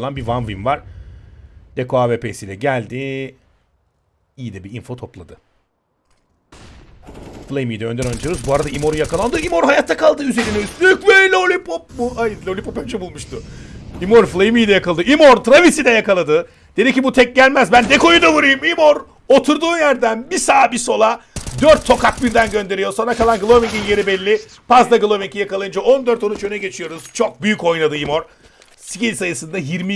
Lan bir one win var. Deko AWP'siyle geldi. İyi de bir info topladı. Flamey'i de önden oynuyoruz. Bu arada Imor yakalandı. Imor hayatta kaldı üzerine üstlük ve Lollipop mu? Ay Lollipop önce bulmuştu. Imor Flamey'i de yakaladı. Imor Travis'i de yakaladı. Dedi ki bu tek gelmez. Ben Deko'yu da vurayım. Imor oturduğu yerden bir sağa bir sola dört tokat birden gönderiyor. Sonra kalan Glowing'in yeri belli. Paz da Glowing'i yakalayınca 14-13 öne geçiyoruz. Çok büyük oynadı Imor. Skill sayısında 20